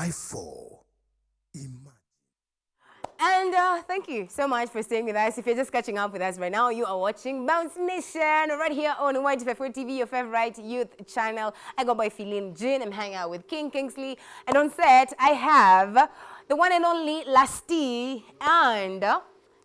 254. Imagine. And uh, thank you so much for staying with us. If you're just catching up with us right now, you are watching Bounce Nation right here on YGF4 TV, your favorite youth channel. I go by Feline Jin. I'm hanging out with King Kingsley. And on set, I have the one and only Lasti and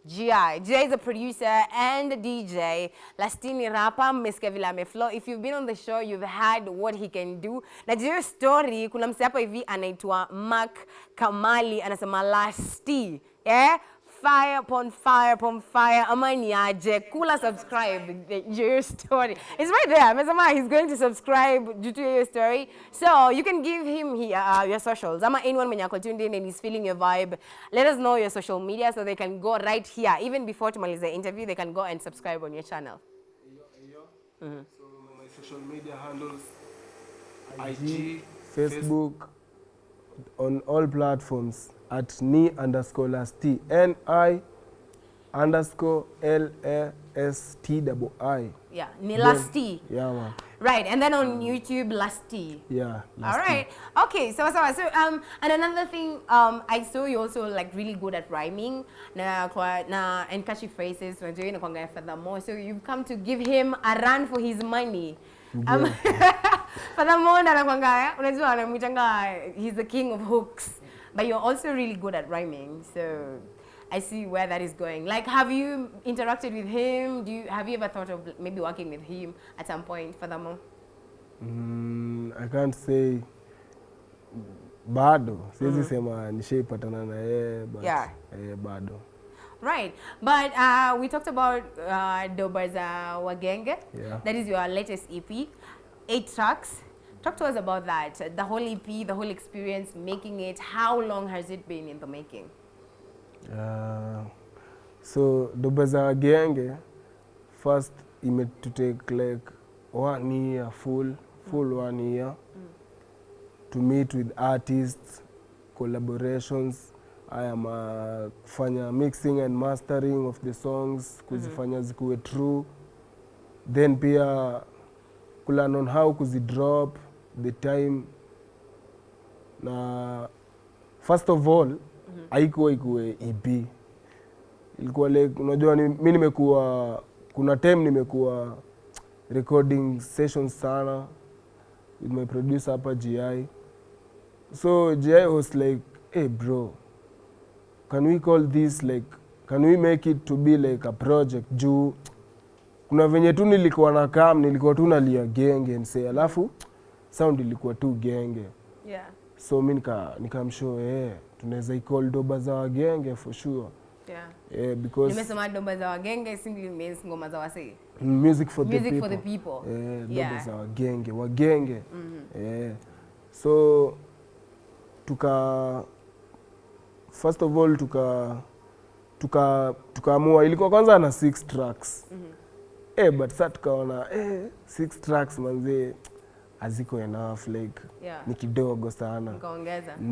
GI. GI is a producer and a DJ. Lasti ni rapper, mmesikia vile ameflow. If you've been on the show, you've heard what he can do. Na hiyo story, kuna mse hapa hivi anaitwa Mark Kamali, anasema Lasti. Yeah? Fire upon fire upon fire. Ama ni aje. Kula subscribe. Your story. It's right there. Amesema he's going to subscribe due to your story. So you can give him here, uh, your socials. Ama anyone mwenye ako tuned in and he's feeling your vibe. Let us know your social media so they can go right here. Even before tumalize the interview, they can go and subscribe on your channel. Hmm. So my social media handles IG, Facebook, on all platforms at ni underscore last T. N I underscore L A S T double I. Yeah. Ni Lasti. Yeah, man. Right. And then on YouTube, Lasti. Yeah. All right. Okay. So, so, so, um, and another thing, um, I saw you also like really good at rhyming, na, kwa, na, and catchy phrases. Unajua na kuangalia furthermore. So you've come to give him a run for his money. Um, furthermore, na nakwanga, unajua anamwitanga, he's the king of hooks. But you're also really good at rhyming. So I see where that is going. Like, have you interacted with him? Do you have you ever thought of maybe working with him at some point? Furthermore. Mm, I can't say bado siwezi sema nishaipatana na yeye but Yeah. eh, bado Right, but uh, we talked about uh, Dobaza Wagenge. Yeah. That is your latest EP, eight tracks. Talk to us about that. The whole EP, the whole experience, making it. How long has it been in the making? Uh, so Dobeza genge first made to take like one year full full mm. one year mm. to meet with artists collaborations haya am kufanya mixing and mastering of the songs kuzifanya zikuwe true then pia kulearn on how kuzidrop the time na first of all haikuwa ikuwe EP ilikuwa like unajua ni, mi nimekuwa kuna time nimekuwa recording sessions sana with my producer hapa GI so GI was like hey bro can we call this like can we make it to be like a project? Juu kuna venye tu nilikuwa na kam nilikuwa tu nalia genge nse alafu sound ilikuwa tu genge Yeah, so mi nika nikamshow eh tunaweza icall doba za wagenge for sure yeah. Yeah, because Nimesema doba za Wagenge simply means ngoma za wasee. music for the Music people, for the people. Eh, doba Yeah. za wagenge wagenge Mm -hmm. eh, so tuka first of all tuka tuka tukaamua ilikuwa kwanza na six tracks Mm -hmm. eh, but sasa tukaona eh, six tracks manzee haziko enough like Yeah. ni kidogo sana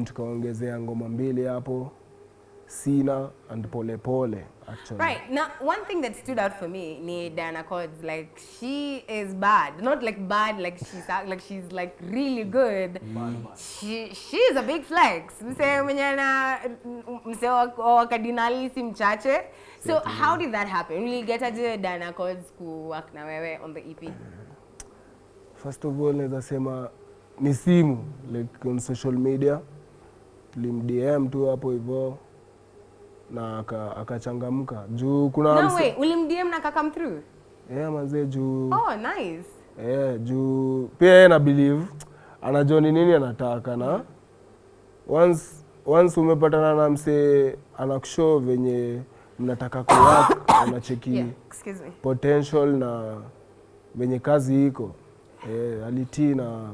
tukaongezea ngoma mbili hapo sina and pole pole actually Right. Now, one thing that stood out for me, ni Diana Codes, like she is bad. Not like bad, like she's like she's like really good. She she is a big flex. Mse mwenye na mse wa kadinali si mchache. So how did that happen? Really get aje Diana Codes ku work na wewe on the EP? First of all naweza sema ni simu like on social media tulimdm tu hapo hivyo na aka- akachangamka juu kuna No way, ulim DM na kakam through. yeah, mazee juu Oh, nice. yeah, juu pia yeye na believe anajua ni nini anataka na once, once umepatana na msee anakushow venye mnataka kuwak anacheki Yeah, excuse potential na venye kazi iko eh, alitii na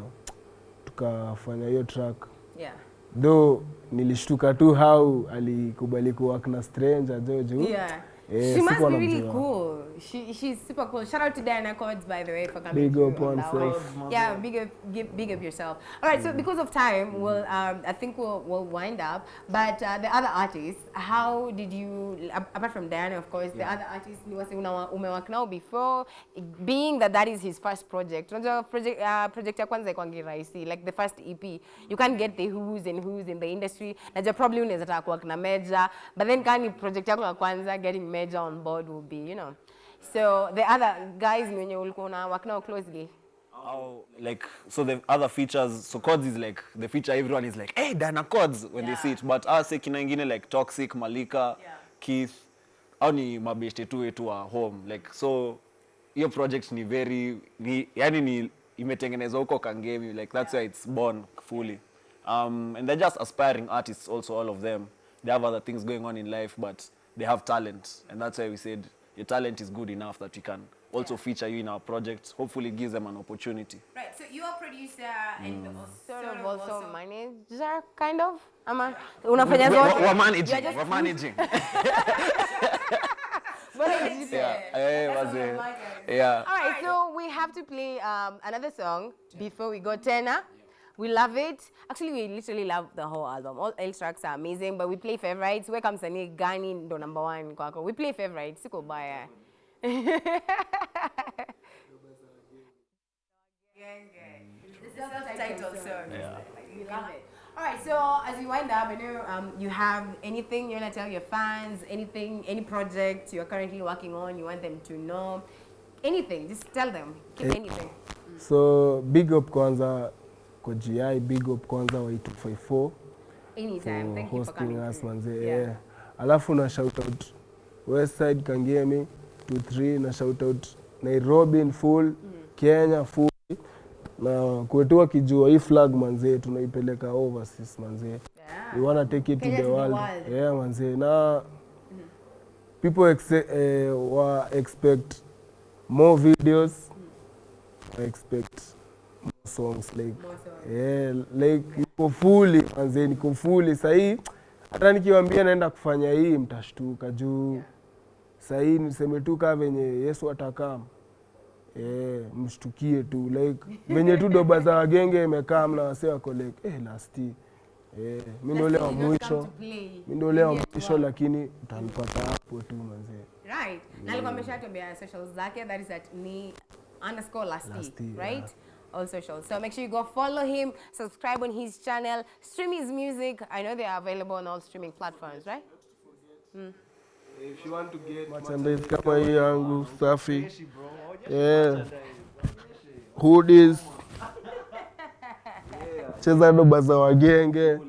tukafanya hiyo track. Yeah. though nilishtuka tu how alikubali kuwork na stranger jo juu Yeah. She must be really mjua. cool. she, she's super cool. Shout out to Diana Codes, by the way, for coming Big up on one. Yeah, big up, give, big up yourself. All right, so because of time, we'll, um, I think we'll, we'll wind up. But uh, the other artists, how did you, apart from Diana, of course, yeah. the other artists, ni wase una umework now before, being that that is his first project. Unajua project, uh, project ya kwanza ikwangi rahisi, like the first EP. You can't get the who's and who's in the industry. Najua probably unaweza taka kuwork na Major, but then kani project yako ya kwanza, getting Major on board will be, you know. So the other guys mwenye wenye ulikuwa una work nao closely. How, like so the other features so chords is like the feature everyone is like hey Dana chords when yeah. they see it but us kina ingine like toxic malika yeah. keith au ni mabeshte tu wetu wa home like so hiyo project ni very ni, yani ni imetengenezwa huko kangemi like that's yeah. why it's born fully um, and they're just aspiring artists also all of them they have other things going on in life but they have talent and that's why we said your talent is good enough that we can also feature you in our project hopefully gives them an opportunity Right, so you are producer and sort of also manager, kind of? Ama unafanya We're- zote? we're managing just- we're managing yeah eh, That's wazee. what I'm like. yeah All right, so we have to play um, another song before we go Tena. We love it. Actually, we literally love the whole album. All L tracks are amazing, but we play favorites. Where comes Sani Gani ndo number one kwako. We play favorites. Siko baya. The it. All right, so as we wind up, I know um, you have anything you want to tell your fans, anything, any project you're currently working on, you want them to know, anything, just tell them, keep anything. so big up kwanza kwa gi big up kwanza wa 254 Anytime. for Thank you for hosting coming. us manze Yeah. yeah. alafu na shout out westside kangemi 23 na shout out nairobi in full kenya full na kwetu wakijua hii flag manzee tunaipeleka overseas manzee Yeah. we wanna take it Kenya to the world, world. yeah manzee na people exe- eh, wa expect more videos I expect songs like yeah, like niko fully manzee niko fully. Sahii hata nikiwambia naenda kufanya hii mtashtuka juu. Sahii niseme tu kaa venye yesu atakam. Yeah, mshtukie tu like venye tu doba za wagenge imekaa mna wase wako like eh, lasti eh, mi ndo ule wa Let's say you mwisho mi ndo ule wa Yes, mwisho lakini utanipata hapo tu manzee Right. Na alikuwa ameshatembea socials zake that is at ni underscore Lasti, right? yeah. All socials. So make sure you go follow him, subscribe on his channel, stream his music. I know they are available on all streaming platforms, right? Mm. If you want to get merchandise kama hii yangu safi yeah. hoodies cheza doba za wagenge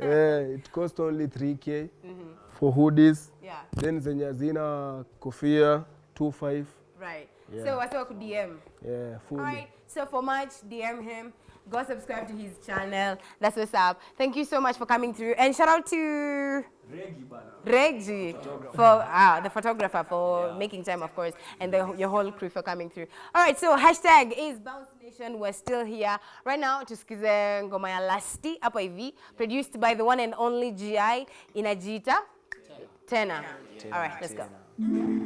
yeah. it cost only 3k mm -hmm. for hoodies Yeah. then zenye hazina kofia 25 Right. Yeah. So what's up DM? yeah, fully. All right. So for much, DM him. Go subscribe to his channel. That's what's up. Thank you so much for coming through. And shout out to Reggie Reggie for ah, the photographer for making time, of course, and the, your whole crew for coming through. All right, so hashtag is Bounce Nation. We're still here right now. Tusikize ngoma ya Lasti hapa hivi, produced by the one and only GI Inajita Tena. All right, let's go.